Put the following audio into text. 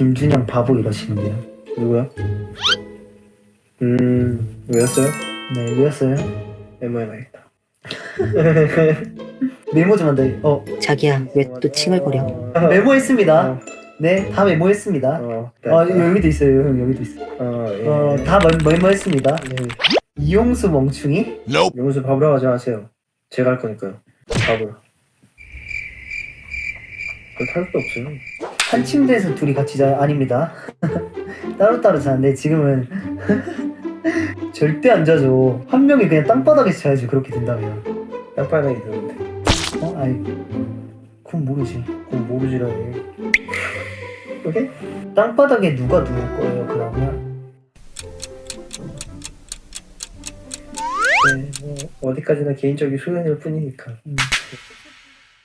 김준영 바보 이러시는데요. 누구야? 음 왜였어요? 네, 왜였어요? 메모해놔야겠다 메모 좀 한다. 어, 자기야 왜 또 칭얼거려 메모했습니다. 어, 네, 다 메모했습니다. 어, 아, 여기도 있어요. 형, 여기도 있어. 어, 예. 어, 다 메- 메모했습니다. 네. 이용수 멍충이? 용수 밥으로 가지 마세요 제가 할 거니까요 탈 수도 없어요 한 침대에서 둘이 같이 자요? 아닙니다. 따로따로 자는데 지금은 절대 안 자죠. 한 명이 그냥 땅바닥에서 자야지 그렇게 된다면. 땅바닥에 있는데 어? 아니, 그건 모르지. 그건 모르지라니 오케이? 땅바닥에 누가 누울 거예요 그러면? 네, 뭐 어디까지나 개인적인 소견일 뿐이니까 음.